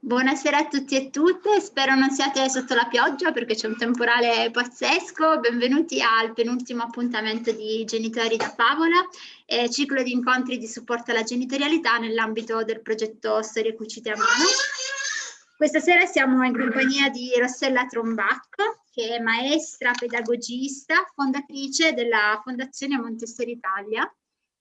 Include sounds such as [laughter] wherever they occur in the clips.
Buonasera a tutti e tutte, spero non siate sotto la pioggia perché c'è un temporale pazzesco. Benvenuti al penultimo appuntamento di Genitori da Favola, eh, ciclo di incontri di supporto alla genitorialità nell'ambito del progetto Storie Cucite a Mano. Questa sera siamo in compagnia di Rossella Trombacco, che è maestra, pedagogista, fondatrice della Fondazione Montessori Italia,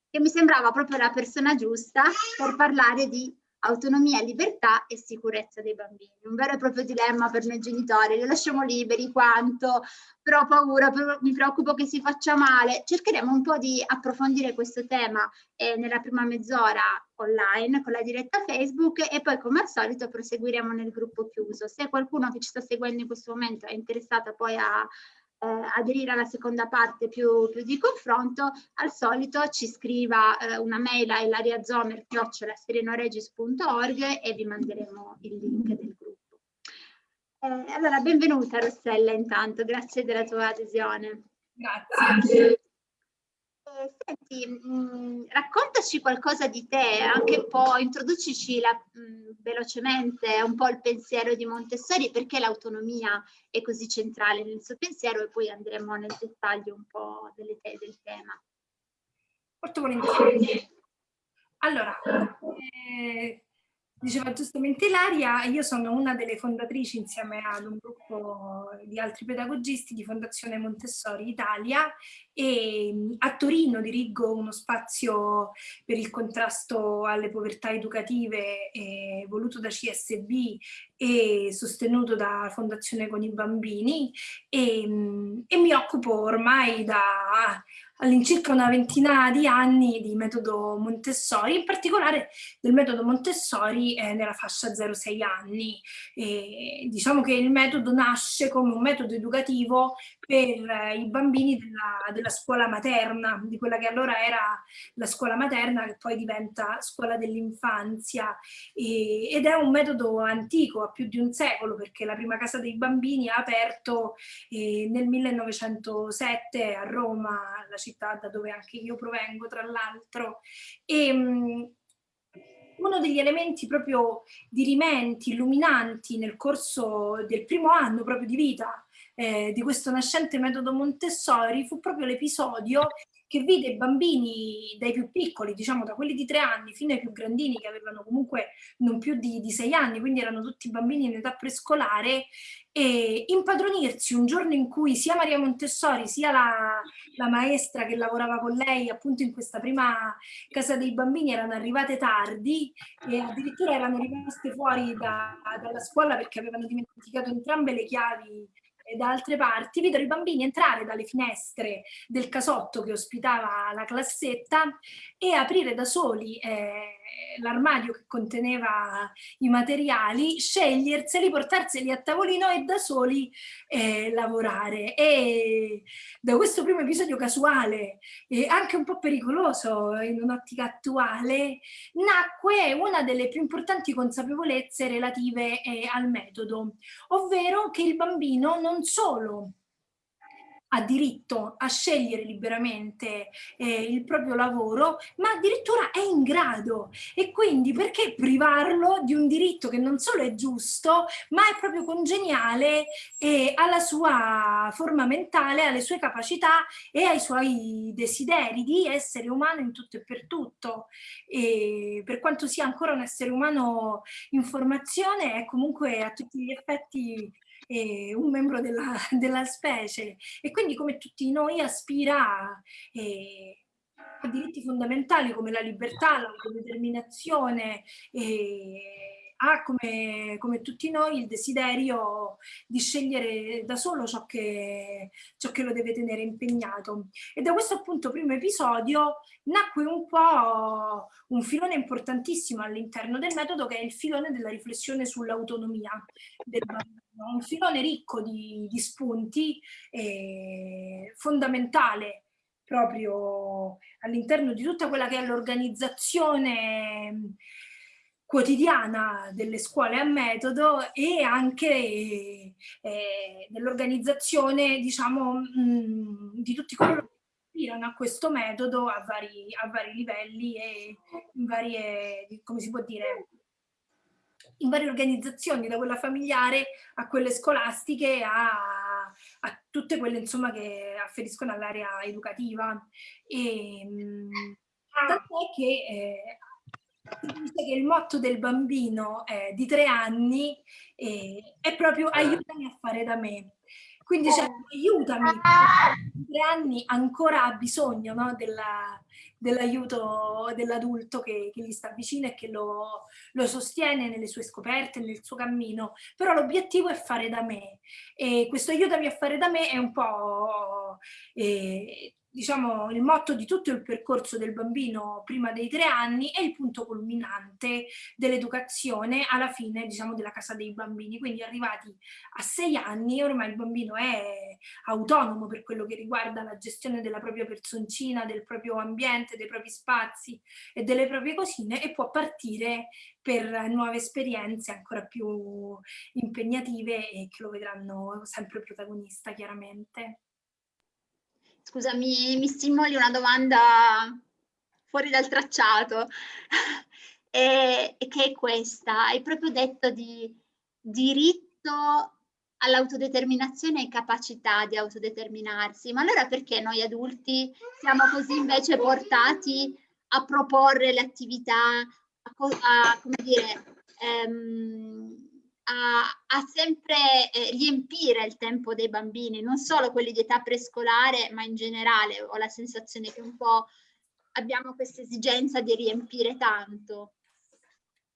che mi sembrava proprio la persona giusta per parlare di autonomia, libertà e sicurezza dei bambini. Un vero e proprio dilemma per noi genitori, li lasciamo liberi quanto, però ho paura, però mi preoccupo che si faccia male. Cercheremo un po' di approfondire questo tema eh, nella prima mezz'ora online con la diretta Facebook e poi come al solito proseguiremo nel gruppo chiuso. Se qualcuno che ci sta seguendo in questo momento è interessato poi a eh, aderire alla seconda parte più, più, di confronto, al solito ci scriva eh, una mail a ilariazomer.org e vi manderemo il link del gruppo. Eh, allora, benvenuta Rossella intanto, grazie della tua adesione. Grazie. Senti, mh, mm, raccontaci qualcosa di te, anche un po', introducici la, mh, mm, velocemente un po' il pensiero di Montessori, perché l'autonomia è così centrale nel suo pensiero e poi andremo nel dettaglio un po' delle te del tema. Molto volentieri. Allora, eh, Diceva giustamente Ilaria, io sono una delle fondatrici insieme ad un gruppo di altri pedagogisti di Fondazione Montessori Italia e a Torino dirigo uno spazio per il contrasto alle povertà educative eh, voluto da CSB e sostenuto da Fondazione con i bambini e, e mi occupo ormai da all'incirca una ventina di anni di metodo Montessori, in particolare del metodo Montessori eh, nella fascia 0-6 anni. E diciamo che il metodo nasce come un metodo educativo per eh, i bambini della, della, scuola materna, di quella che allora era la scuola materna che poi diventa scuola dell'infanzia ed è un metodo antico, ha più di un secolo perché la prima casa dei bambini ha aperto eh, nel 1907 a Roma, la città da dove anche io provengo tra l'altro. E, um, uno degli elementi proprio dirimenti, illuminanti nel corso del primo anno proprio di vita eh, di questo nascente metodo Montessori fu proprio l'episodio che vide i bambini dai più piccoli, diciamo da quelli di tre anni fino ai più grandini che avevano comunque non più di, di sei anni, quindi erano tutti bambini in età prescolare, e impadronirsi un giorno in cui sia Maria Montessori sia la, la, maestra che lavorava con lei appunto in questa prima casa dei bambini erano arrivate tardi e addirittura erano rimaste fuori da, dalla scuola perché avevano dimenticato entrambe le chiavi da altre parti, videro i bambini entrare dalle finestre del casotto che ospitava la classetta e aprire da soli eh, l'armadio che conteneva i materiali, sceglierseli, portarseli a tavolino e da soli eh, lavorare. E da questo primo episodio casuale, e anche un po' pericoloso in un'ottica attuale, nacque una delle più importanti consapevolezze relative eh, al metodo, ovvero che il bambino non solo ha diritto a scegliere liberamente eh, il proprio lavoro, ma addirittura è in grado. E quindi perché privarlo di un diritto che non solo è giusto, ma è proprio congeniale eh, alla sua forma mentale, alle sue capacità e ai suoi desideri di essere umano in tutto e per tutto. E per quanto sia ancora un essere umano in formazione, è comunque a tutti gli effetti eh, un membro della, [laughs] della, specie. E quindi come tutti noi aspira eh, a diritti fondamentali come la libertà, l'autodeterminazione eh, ha come, come, tutti noi il desiderio di scegliere da solo ciò che, ciò che lo deve tenere impegnato. E da questo appunto primo episodio nacque un po' un filone importantissimo all'interno del metodo che è il filone della riflessione sull'autonomia del bambino. Un filone ricco di, di spunti, eh, fondamentale proprio all'interno di tutta quella che è l'organizzazione quotidiana delle scuole a metodo e anche eh, dell'organizzazione diciamo mh, di tutti coloro che ispirano a questo metodo a vari, a vari livelli e in varie, come si può dire, in varie organizzazioni, da quella familiare a quelle scolastiche a, a tutte quelle insomma, che afferiscono all'area educativa. E, ehm, tant'è che eh, dice che il motto del bambino eh, di tre anni eh, è proprio aiutami a fare da me. Quindi cioè, aiutami, di tre anni ancora ha bisogno no, della, dell'aiuto dell'adulto che, che, gli sta vicino e che lo, lo, sostiene nelle sue scoperte, nel suo cammino, però l'obiettivo è fare da me. E questo aiutami a fare da me è un po' eh, diciamo, il motto di tutto il percorso del bambino prima dei tre anni è il punto culminante dell'educazione alla fine diciamo, della casa dei bambini. Quindi arrivati a sei anni ormai il bambino è autonomo per quello che riguarda la gestione della propria personcina, del proprio ambiente, dei propri spazi e delle proprie cosine e può partire per nuove esperienze ancora più impegnative e che lo vedranno sempre protagonista chiaramente. Scusami, mi stimoli una domanda fuori dal tracciato, [laughs] e, e che è questa. Hai proprio detto di diritto all'autodeterminazione e capacità di autodeterminarsi, ma allora perché noi adulti siamo così invece portati a proporre le attività, a, a come dire, ehm, a, a sempre eh, riempire il tempo dei bambini, non solo quelli di età prescolare, ma in generale ho la sensazione che un po' abbiamo questa esigenza di riempire tanto.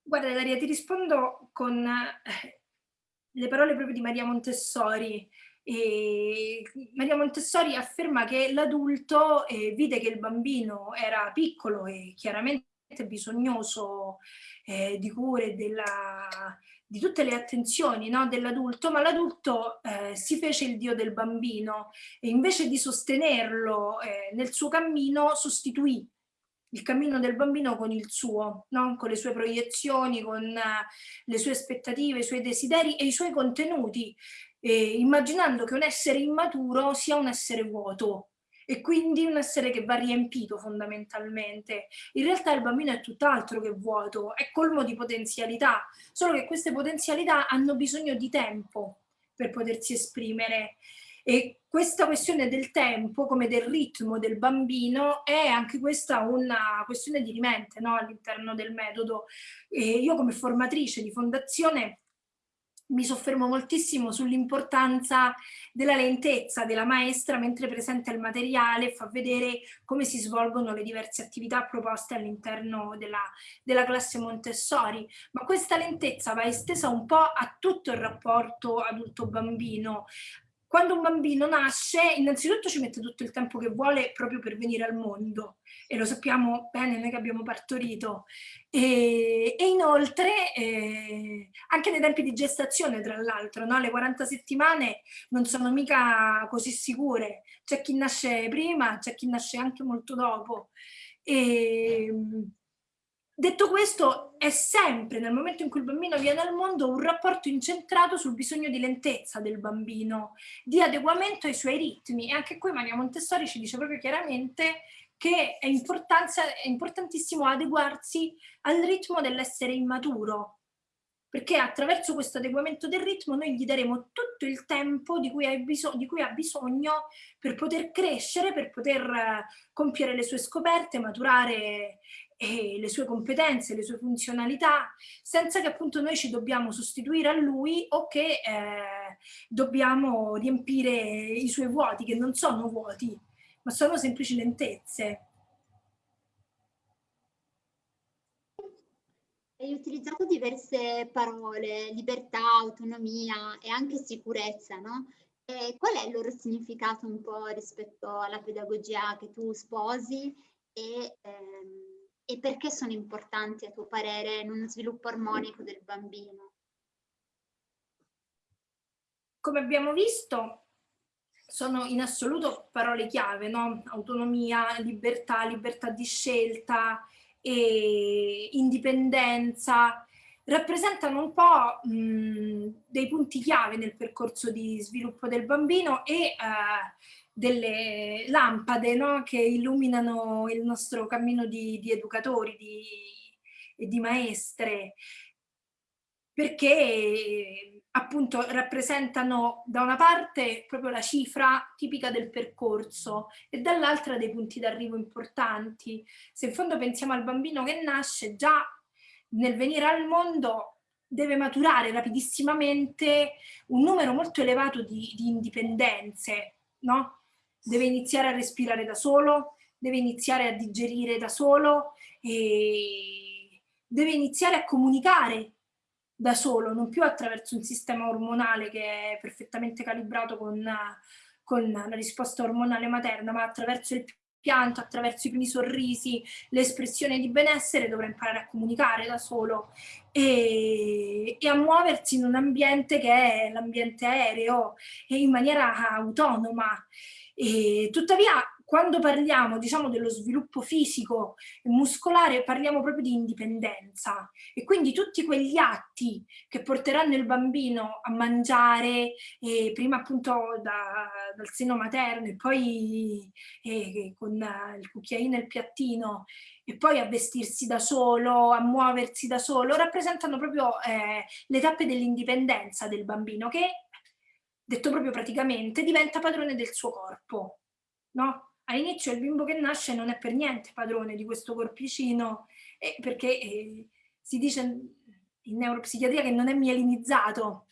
Guarda Daria, ti rispondo con eh, le parole proprio di Maria Montessori. E Maria Montessori afferma che l'adulto eh, vide che il bambino era piccolo e chiaramente bisognoso eh, di cure della, di tutte le attenzioni no, dell'adulto, ma l'adulto eh, si fece il dio del bambino e invece di sostenerlo eh, nel suo cammino sostituì il cammino del bambino con il suo, no? con le sue proiezioni, con uh, le sue aspettative, i suoi desideri e i suoi contenuti, eh, immaginando che un essere immaturo sia un essere vuoto, e quindi un essere che va riempito fondamentalmente. In realtà il bambino è tutt'altro che vuoto, è colmo di potenzialità, solo che queste potenzialità hanno bisogno di tempo per potersi esprimere e questa questione del tempo, come del ritmo del bambino, è anche questa una questione di rimente no? all'interno del metodo. E io come formatrice di fondazione mi soffermo moltissimo sull'importanza della lentezza della maestra mentre presenta il materiale e fa vedere come si svolgono le diverse attività proposte all'interno della, della classe Montessori, ma questa lentezza va estesa un po' a tutto il rapporto adulto-bambino, quando un bambino nasce, innanzitutto ci mette tutto il tempo che vuole proprio per venire al mondo e lo sappiamo bene noi che abbiamo partorito. E, e inoltre eh, anche nei tempi di gestazione tra l'altro, no? le 40 settimane non sono mica così sicure, c'è chi nasce prima, c'è chi nasce anche molto dopo. E, Detto questo, è sempre nel momento in cui il bambino viene al mondo un rapporto incentrato sul bisogno di lentezza del bambino, di adeguamento ai suoi ritmi. E anche qui Maria Montessori ci dice proprio chiaramente che è, è importantissimo adeguarsi al ritmo dell'essere immaturo, perché attraverso questo adeguamento del ritmo noi gli daremo tutto il tempo di cui, di cui ha bisogno per poter crescere, per poter uh, compiere le sue scoperte, maturare e le sue competenze, le sue funzionalità, senza che appunto noi ci dobbiamo sostituire a lui o che eh, dobbiamo riempire i suoi vuoti, che non sono vuoti, ma sono semplici lentezze. Hai utilizzato diverse parole, libertà, autonomia e anche sicurezza, no? E qual è il loro significato un po' rispetto alla pedagogia che tu sposi e perché sono importanti a tuo parere in uno sviluppo armonico del bambino? Come abbiamo visto, sono in assoluto parole chiave, no? autonomia, libertà, libertà di scelta, indipendenza, rappresentano un po' mh, dei punti chiave nel percorso di sviluppo del bambino e eh, delle lampade no? che illuminano il nostro cammino di, di educatori di, e di maestre. perché appunto rappresentano da una parte proprio la cifra tipica del percorso e dall'altra dei punti d'arrivo importanti. Se in fondo pensiamo al bambino che nasce, già nel venire al mondo deve maturare rapidissimamente un numero molto elevato di, di indipendenze, no? Deve iniziare a respirare da solo, deve iniziare a digerire da solo, e deve iniziare a comunicare da solo, non più attraverso un sistema ormonale che è perfettamente calibrato con, con la risposta ormonale materna, ma attraverso il pianto, attraverso i primi sorrisi, l'espressione di benessere, dovrà imparare a comunicare da solo e, e a muoversi in un ambiente che è l'ambiente aereo e in maniera autonoma. E, tuttavia quando parliamo diciamo, dello sviluppo fisico e muscolare parliamo proprio di indipendenza. E quindi tutti quegli atti che porteranno il bambino a mangiare eh, prima appunto da, dal seno materno e poi eh, con il cucchiaino e il piattino e poi a vestirsi da solo, a muoversi da solo, rappresentano proprio eh, le tappe dell'indipendenza del bambino che, detto proprio praticamente, diventa padrone del suo corpo. No? all'inizio il bimbo che nasce non è per niente padrone di questo corpicino eh, perché eh, si dice in neuropsichiatria che non è mielinizzato.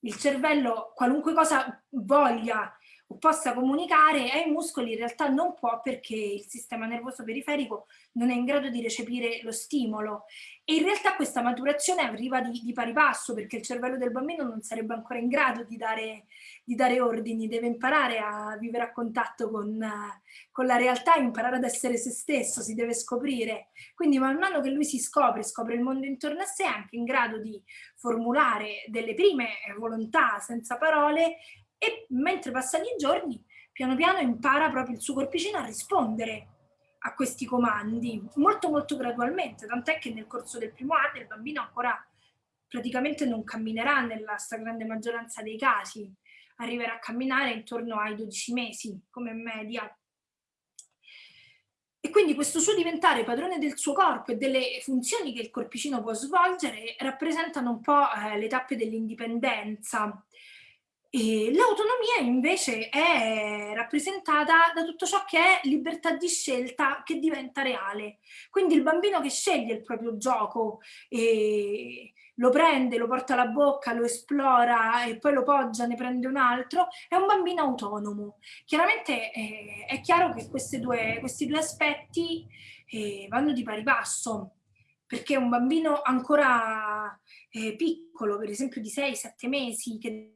Il cervello, qualunque cosa voglia possa comunicare ai muscoli in realtà non può perché il sistema nervoso periferico non è in grado di recepire lo stimolo e in realtà questa maturazione arriva di, di pari passo perché il cervello del bambino non sarebbe ancora in grado di dare, di dare ordini, deve imparare a vivere a contatto con, con la realtà, imparare ad essere se stesso, si deve scoprire. Quindi man mano che lui si scopre, scopre il mondo intorno a sé, è anche in grado di formulare delle prime volontà senza parole e mentre passano i giorni piano piano impara proprio il suo corpicino a rispondere a questi comandi molto molto gradualmente, tant'è che nel corso del primo anno il bambino ancora praticamente non camminerà nella stragrande maggioranza dei casi, arriverà a camminare intorno ai 12 mesi come media. E quindi questo suo diventare padrone del suo corpo e delle funzioni che il corpicino può svolgere rappresentano un po' eh, le tappe dell'indipendenza L'autonomia invece è rappresentata da tutto ciò che è libertà di scelta che diventa reale. Quindi il bambino che sceglie il proprio gioco, lo prende, lo porta alla bocca, lo esplora e poi lo poggia, ne prende un altro, è un bambino autonomo. Chiaramente eh, è chiaro che due, questi due aspetti eh, vanno di pari passo, perché un bambino ancora eh, piccolo, per esempio di 6-7 mesi, che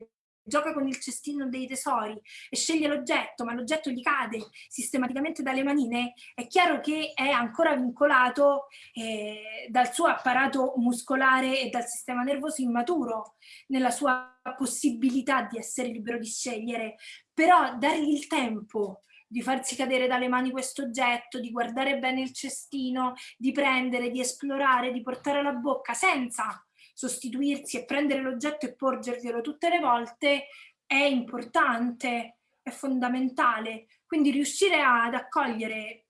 gioca con il cestino dei tesori e sceglie l'oggetto, ma l'oggetto gli cade sistematicamente dalle manine, è chiaro che è ancora vincolato eh, dal suo apparato muscolare e dal sistema nervoso immaturo nella sua possibilità di essere libero di scegliere, però dargli il tempo di farsi cadere dalle mani questo oggetto, di guardare bene il cestino, di prendere, di esplorare, di portare alla bocca senza sostituirsi e prendere l'oggetto e porgerglielo tutte le volte è importante, è fondamentale. Quindi riuscire ad accogliere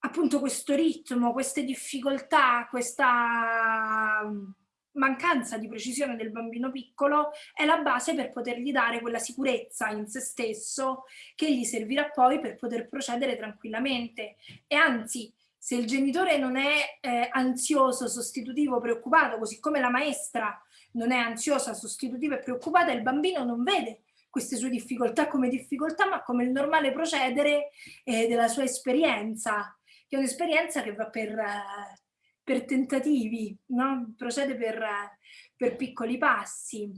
appunto questo ritmo, queste difficoltà, questa mm, mancanza di precisione del bambino piccolo è la base per potergli dare quella sicurezza in se stesso che gli servirà poi per poter procedere tranquillamente e anzi se il genitore non è eh, ansioso, sostitutivo, preoccupato, così come la maestra non è ansiosa, sostitutiva e preoccupata, il bambino non vede queste sue difficoltà come difficoltà, ma come il normale procedere eh, della sua esperienza, che è un'esperienza che va per, eh, per tentativi, no? procede per, per piccoli passi.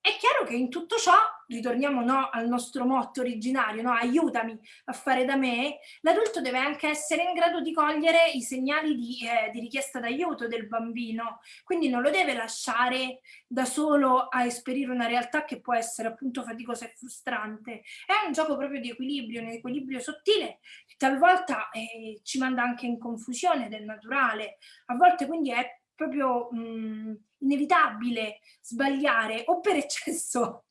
È chiaro che in tutto ciò, ritorniamo no, al nostro motto originario, no, aiutami a fare da me, l'adulto deve anche essere in grado di cogliere i segnali di, eh, di richiesta d'aiuto del bambino, quindi non lo deve lasciare da solo a esperire una realtà che può essere appunto faticosa e frustrante. È un gioco proprio di equilibrio, un equilibrio sottile, che talvolta eh, ci manda anche in confusione è naturale, a volte quindi è proprio mh, inevitabile sbagliare o per [laughs] eccesso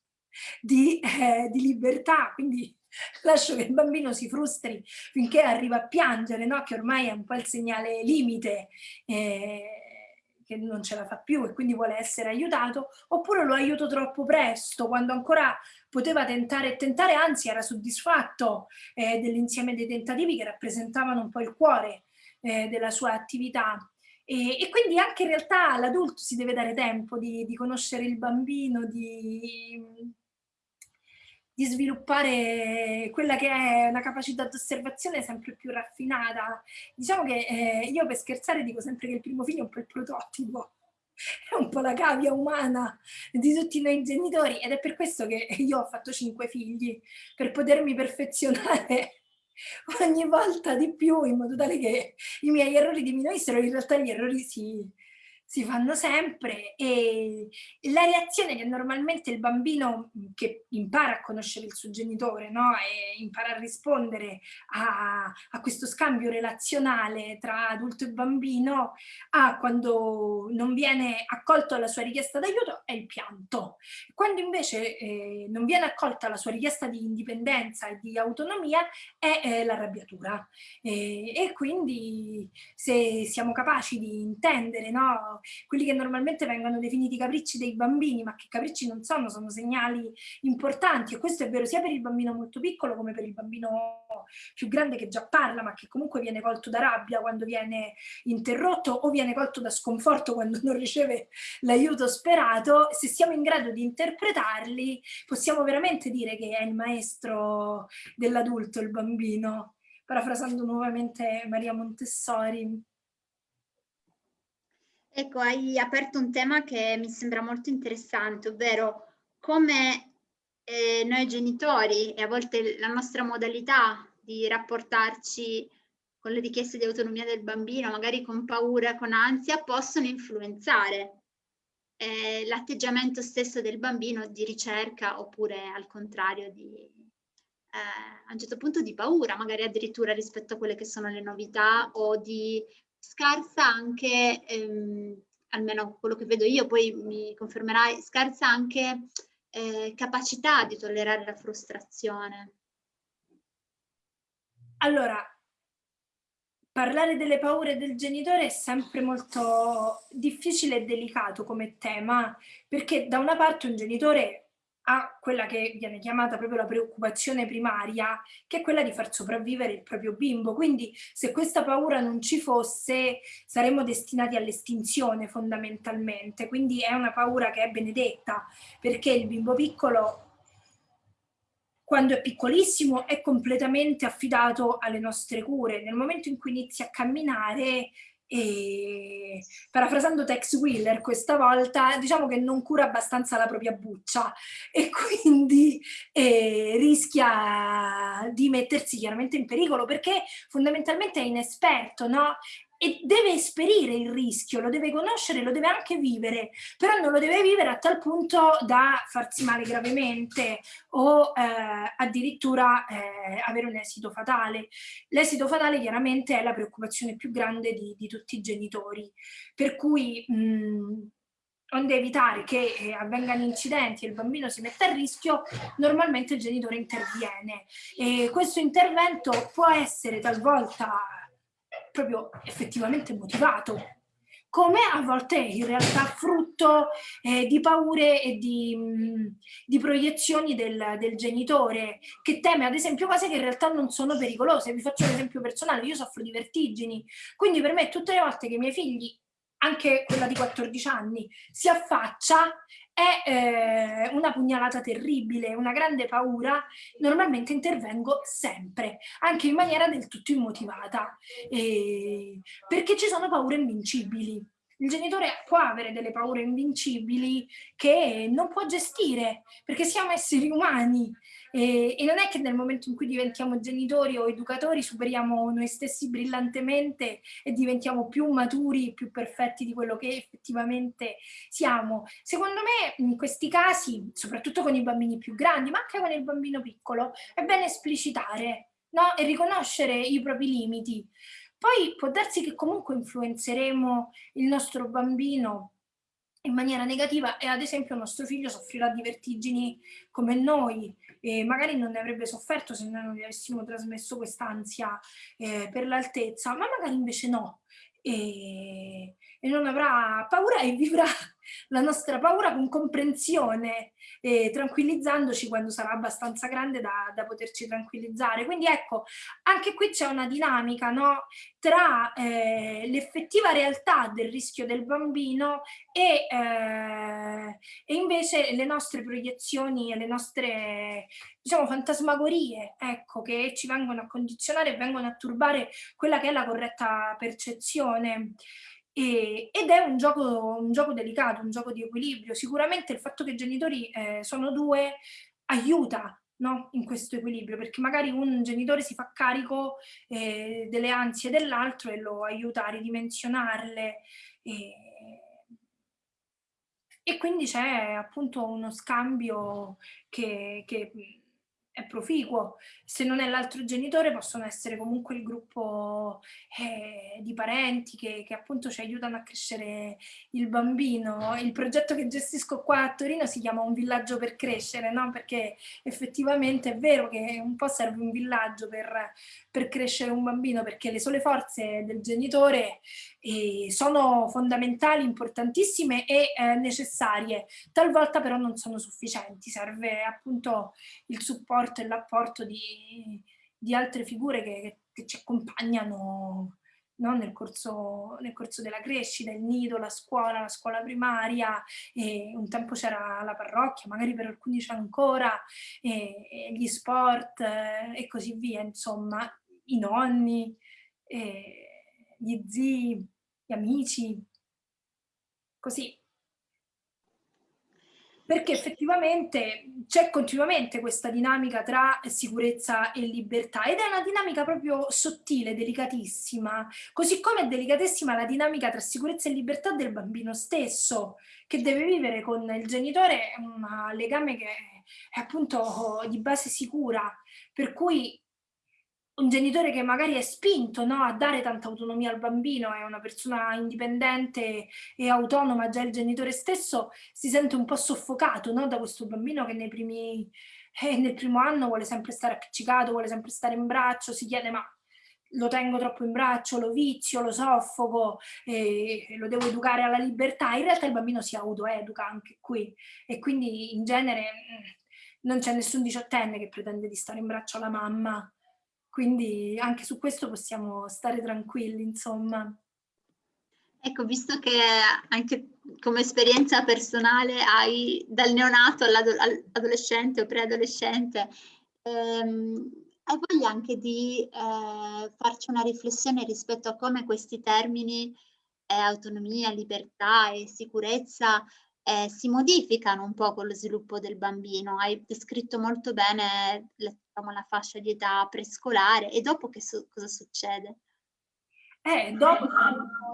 di, eh, di, libertà, quindi [laughs] lascio che il bambino si frustri finché arriva a piangere, no? che ormai è un po' il segnale limite, eh, che non ce la fa più e quindi vuole essere aiutato, oppure lo aiuto troppo presto, quando ancora poteva tentare e tentare, anzi era soddisfatto eh, dell'insieme dei tentativi che rappresentavano un po' il cuore eh, della sua attività. E, e, quindi anche in realtà all'adulto si deve dare tempo di, di conoscere il bambino, di, di sviluppare quella che è una capacità di osservazione sempre più raffinata. Diciamo che eh, io per scherzare dico sempre che il primo figlio è un po' il prototipo, è un po' la cavia umana di tutti noi genitori ed è per questo che io ho fatto cinque figli, per potermi perfezionare ogni volta di più in modo tale che i miei errori diminuissero, in realtà gli errori si, si fanno sempre e la reazione che normalmente il bambino che impara a conoscere il suo genitore no? e impara a rispondere a, a, questo scambio relazionale tra adulto e bambino ha quando non viene accolto la sua richiesta d'aiuto è il pianto. Quando invece eh, non viene accolta la sua richiesta di indipendenza e di autonomia è eh, l'arrabbiatura. E, e quindi se siamo capaci di intendere no? Quelli che normalmente vengono definiti capricci dei bambini, ma che capricci non sono, sono segnali importanti. E questo è vero sia per il bambino molto piccolo come per il bambino più grande che già parla, ma che comunque viene colto da rabbia quando viene interrotto o viene colto da sconforto quando [laughs] non riceve l'aiuto sperato, se siamo in grado di interpretarli possiamo veramente dire che è il maestro dell'adulto, il bambino. Parafrasando nuovamente Maria Montessori. Ecco, hai aperto un tema che mi sembra molto interessante, ovvero come eh, noi genitori e a volte la nostra modalità di rapportarci con le richieste di autonomia del bambino, magari con paura, con ansia, possono influenzare eh, l'atteggiamento stesso del bambino di ricerca oppure al contrario di, eh, a un certo punto di paura, magari addirittura rispetto a quelle che sono le novità o di scarsa anche, ehm, almeno quello che vedo io, poi mi confermerai, scarsa anche eh, capacità di tollerare la frustrazione. Allora, parlare delle paure del genitore è sempre molto difficile e delicato come tema, perché da una parte un genitore a quella che viene chiamata proprio la preoccupazione primaria, che è quella di far sopravvivere il proprio bimbo. Quindi se questa paura non ci fosse, saremmo destinati all'estinzione fondamentalmente. Quindi è una paura che è benedetta, perché il bimbo piccolo quando è piccolissimo è completamente affidato alle nostre cure. Nel momento in cui inizia a camminare e parafrasando Tex Wheeler questa volta diciamo che non cura abbastanza la propria buccia e quindi eh, rischia di mettersi chiaramente in pericolo perché fondamentalmente è inesperto no? E deve esperire il rischio, lo deve conoscere, lo deve anche vivere, però non lo deve vivere a tal punto da farsi male gravemente o eh, addirittura eh, avere un esito fatale. L'esito fatale chiaramente è la preoccupazione più grande di, di tutti i genitori, per cui mh, onde evitare che eh, avvengano incidenti e il bambino si metta a rischio, normalmente il genitore interviene. E questo intervento può essere talvolta proprio effettivamente motivato, come a volte in realtà frutto eh, di paure e di, mh, di proiezioni del, del, genitore, che teme ad esempio cose che in realtà non sono pericolose. Vi faccio un esempio personale, io soffro di vertigini, quindi per me tutte le volte che i miei figli anche quella di 14 anni, si affaccia, è eh, una pugnalata terribile, una grande paura, normalmente intervengo sempre, anche in maniera del tutto immotivata, eh, perché ci sono paure invincibili. Il genitore può avere delle paure invincibili che non può gestire, perché siamo esseri umani e, e, non è che nel momento in cui diventiamo genitori o educatori superiamo noi stessi brillantemente e diventiamo più maturi, più perfetti di quello che effettivamente siamo. Secondo me in questi casi, soprattutto con i bambini più grandi, ma anche con il bambino piccolo, è bene esplicitare no? e riconoscere i propri limiti. Poi può darsi che comunque influenzeremo il nostro bambino in maniera negativa e ad esempio il nostro figlio soffrirà di vertigini come noi e magari non ne avrebbe sofferto se noi non gli avessimo trasmesso quest'ansia eh, per l'altezza, ma magari invece no. e, e non avrà paura e vivrà la nostra paura con comprensione, eh, tranquillizzandoci quando sarà abbastanza grande da, da, poterci tranquillizzare. Quindi ecco, anche qui c'è una dinamica no? tra eh, l'effettiva realtà del rischio del bambino e, eh, e, invece le nostre proiezioni e le nostre diciamo, fantasmagorie ecco, che ci vengono a condizionare e vengono a turbare quella che è la corretta percezione. E, ed è un gioco, un gioco delicato, un gioco di equilibrio. Sicuramente il fatto che i genitori eh, sono due aiuta no? in questo equilibrio, perché magari un genitore si fa carico eh, delle ansie dell'altro e lo aiuta a ridimensionarle. E, e quindi c'è appunto uno scambio che, che è proficuo. Se non è l'altro genitore possono essere comunque il gruppo eh, di parenti che, che, appunto ci aiutano a crescere il bambino. Il progetto che gestisco qua a Torino si chiama Un villaggio per crescere, no? perché effettivamente è vero che un po' serve un villaggio per, per crescere un bambino, perché le sole forze del genitore eh, sono fondamentali, importantissime e eh, necessarie, talvolta però non sono sufficienti, serve appunto il supporto e l'apporto di, di, altre figure che, che ci accompagnano no? nel, corso, nel, corso, della crescita, il nido, la scuola, la scuola primaria, un tempo c'era la parrocchia, magari per alcuni c'è ancora, e, e gli sport eh, e così via, insomma, i nonni, gli zii, gli amici, così. Perché effettivamente c'è continuamente questa dinamica tra sicurezza e libertà ed è una dinamica proprio sottile, delicatissima, così come è delicatissima la dinamica tra sicurezza e libertà del bambino stesso, che deve vivere con il genitore un legame che è appunto di base sicura, per cui un genitore che magari è spinto no, a dare tanta autonomia al bambino, è una persona indipendente e autonoma, già il genitore stesso si sente un po' soffocato no, da questo bambino che nei primi, eh, nel primo anno vuole sempre stare appiccicato, vuole sempre stare in braccio, si chiede ma lo tengo troppo in braccio, lo vizio, lo soffoco, eh, lo devo educare alla libertà. In realtà il bambino si autoeduca anche qui e quindi in genere mm, non c'è nessun diciottenne che pretende di stare in braccio alla mamma quindi anche su questo possiamo stare tranquilli, insomma. Ecco, visto che anche come esperienza personale hai dal neonato all'adolescente o preadolescente, ehm, hai voglia anche di eh, farci una riflessione rispetto a come questi termini eh, autonomia, libertà e sicurezza eh, si modificano un po' con lo sviluppo del bambino. Hai descritto molto bene diciamo, la fascia di età prescolare e dopo che so cosa succede? Eh, dopo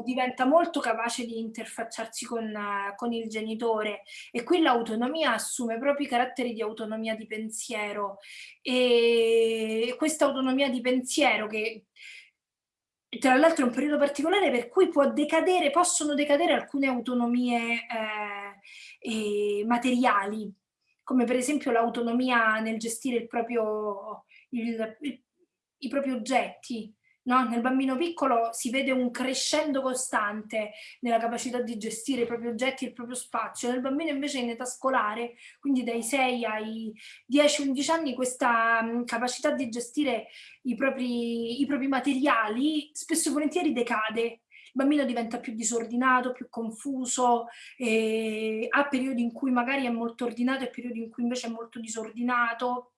diventa molto capace di interfacciarsi con, con il genitore e qui l'autonomia assume proprio i caratteri di autonomia di pensiero e questa autonomia di pensiero che tra l'altro è un periodo particolare per cui può decadere, possono decadere alcune autonomie eh, eh, materiali come per esempio l'autonomia nel gestire il proprio, il, il, i propri oggetti. No? Nel bambino piccolo si vede un crescendo costante nella capacità di gestire i propri oggetti e il proprio spazio. Nel bambino invece in età scolare, quindi dai 6 ai 10-11 anni, questa um, capacità di gestire i propri, i propri materiali spesso e volentieri decade bambino diventa più disordinato, più confuso, eh, ha periodi in cui magari è molto ordinato e periodi in cui invece è molto disordinato,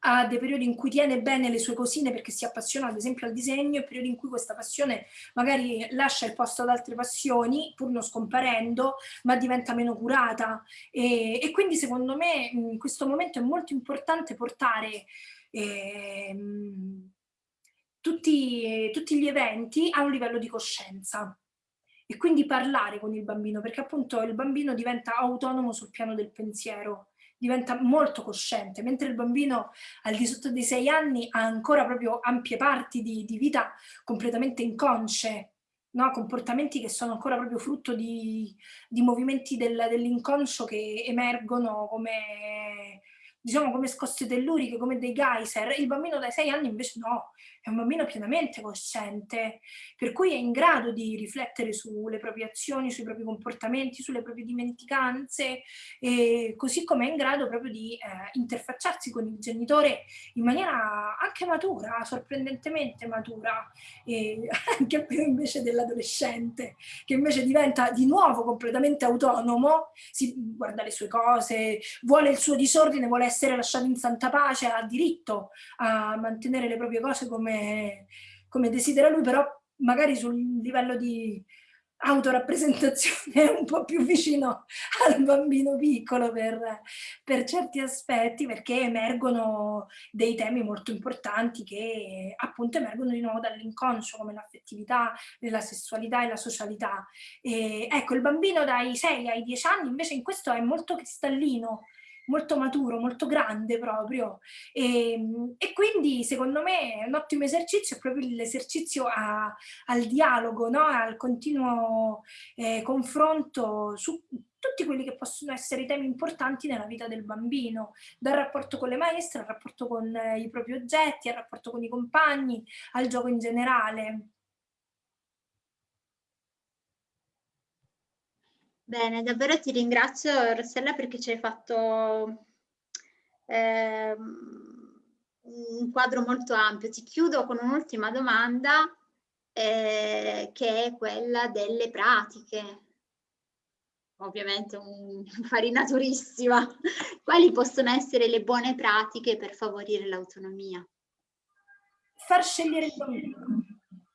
ha dei periodi in cui tiene bene le sue cosine perché si appassiona ad esempio al disegno e periodi in cui questa passione magari lascia il posto ad altre passioni pur non scomparendo ma diventa meno curata. E, e quindi secondo me in questo momento è molto importante portare eh, tutti, tutti gli eventi a un livello di coscienza e quindi parlare con il bambino, perché appunto il bambino diventa autonomo sul piano del pensiero, diventa molto cosciente, mentre il bambino al di sotto dei sei anni ha ancora proprio ampie parti di, di vita completamente inconsce, no? comportamenti che sono ancora proprio frutto di, di movimenti del, dell'inconscio che emergono come diciamo come scosse telluriche, come dei geyser, il bambino dai sei anni invece no, è un bambino pienamente cosciente, per cui è in grado di riflettere sulle proprie azioni, sui propri comportamenti, sulle proprie dimenticanze, così come è in grado proprio di eh, interfacciarsi con il genitore in maniera anche matura, sorprendentemente matura, [laughs] anche più invece dell'adolescente, che invece diventa di nuovo completamente autonomo, si guarda le sue cose, vuole il suo disordine, vuole essere lasciato in santa pace, ha diritto a mantenere le proprie cose come, come desidera lui, però magari sul livello di autorappresentazione un po' più vicino al bambino piccolo per, per, certi aspetti perché emergono dei temi molto importanti che appunto emergono di nuovo dall'inconscio come l'affettività, la sessualità e la socialità. E, ecco, il bambino dai 6 ai 10 anni invece in questo è molto cristallino, molto maturo, molto grande proprio. E, ehm, e quindi secondo me un ottimo esercizio è proprio l'esercizio al dialogo, no? al continuo eh, confronto su tutti quelli che possono essere i temi importanti nella vita del bambino, dal rapporto con le maestre, al rapporto con eh, i propri oggetti, al rapporto con i compagni, al gioco in generale. Bene, davvero ti ringrazio Rossella perché ci hai fatto eh, un quadro molto ampio. Ti chiudo con un'ultima domanda eh, che è quella delle pratiche. Ovviamente un'infarinaturissima. [laughs] Quali possono essere le buone pratiche per favorire l'autonomia? Far scegliere il bambino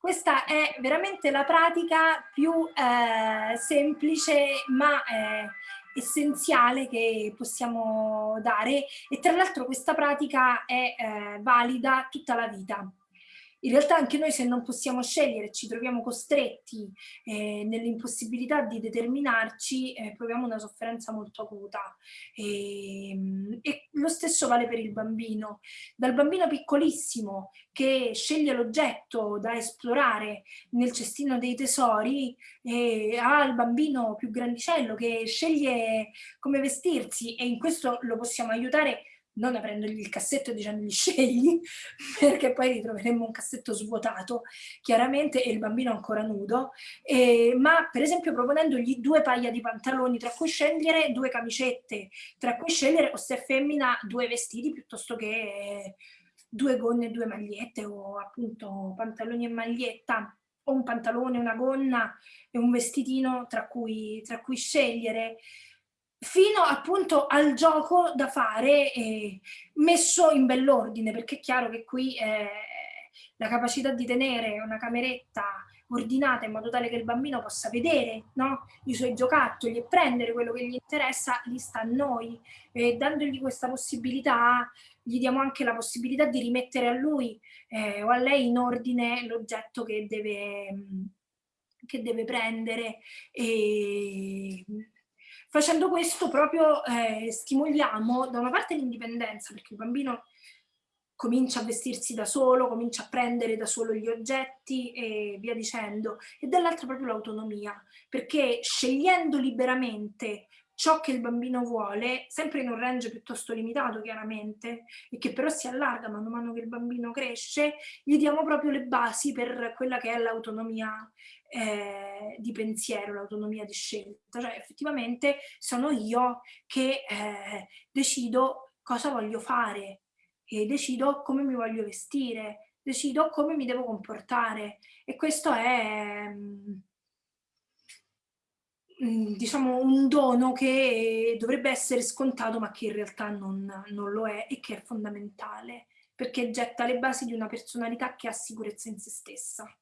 questa è veramente la pratica più eh, semplice ma eh, essenziale che possiamo dare. E tra l'altro questa pratica è eh, valida tutta la vita in realtà anche noi se non possiamo scegliere, ci troviamo costretti eh, nell'impossibilità di determinarci, eh, proviamo una sofferenza molto acuta. E, ehm, e, lo stesso vale per il bambino. Dal bambino piccolissimo che sceglie l'oggetto da esplorare nel cestino dei tesori, eh, al bambino più grandicello che sceglie come vestirsi e in questo lo possiamo aiutare non aprendogli il cassetto e dicendogli [laughs] scegli, perché poi ritroveremmo un cassetto svuotato, chiaramente, e il bambino ancora nudo, eh, ma per esempio proponendogli due paia di pantaloni tra cui scegliere, due camicette tra cui scegliere, o se è femmina, due vestiti piuttosto che due gonne e due magliette, o appunto pantaloni e maglietta, o un pantalone, una gonna e un vestitino tra cui, tra cui scegliere fino appunto al gioco da fare eh, messo in bell'ordine, perché è chiaro che qui eh, la capacità di tenere una cameretta ordinata in modo tale che il bambino possa vedere no? i suoi giocattoli e prendere quello che gli interessa, lì sta a noi. E dandogli questa possibilità, gli diamo anche la possibilità di rimettere a lui eh, o a lei in ordine l'oggetto che deve, che deve prendere. E Facendo questo proprio eh, stimoliamo da una parte l'indipendenza, perché il bambino comincia a vestirsi da solo, comincia a prendere da solo gli oggetti e via dicendo, e dall'altra proprio l'autonomia, perché scegliendo liberamente ciò che il bambino vuole, sempre in un range piuttosto limitato chiaramente, e che però si allarga man mano che il bambino cresce, gli diamo proprio le basi per quella che è l'autonomia eh, di pensiero, l'autonomia di scelta, cioè effettivamente sono io che eh, decido cosa voglio fare decido come mi voglio vestire, decido come mi devo comportare. E questo è mm, mm, diciamo un dono che dovrebbe essere scontato ma che in realtà non, non lo è e che è fondamentale perché getta le basi di una personalità che ha sicurezza in se stessa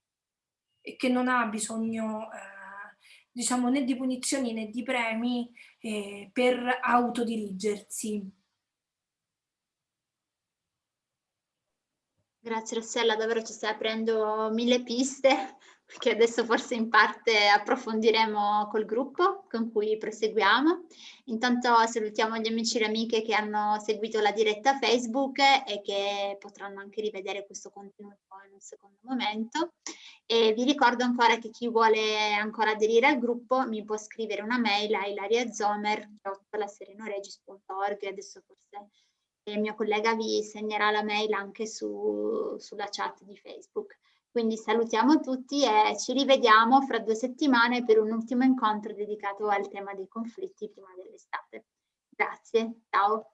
e che non ha bisogno eh, diciamo né di punizioni né di premi eh, per autodirigersi. Grazie Rossella, davvero ci stai aprendo mille piste che adesso forse in parte approfondiremo col gruppo con cui proseguiamo. Intanto salutiamo gli amici e le amiche che hanno seguito la diretta Facebook e che potranno anche rivedere questo contenuto in un secondo momento. E vi ricordo ancora che chi vuole ancora aderire al gruppo mi può scrivere una mail a ilariazomer.serenoregis.org adesso forse il mio collega vi segnerà la mail anche su, sulla chat di Facebook. Quindi salutiamo tutti e ci rivediamo fra due settimane per un ultimo incontro dedicato al tema dei conflitti prima dell'estate. Grazie, ciao.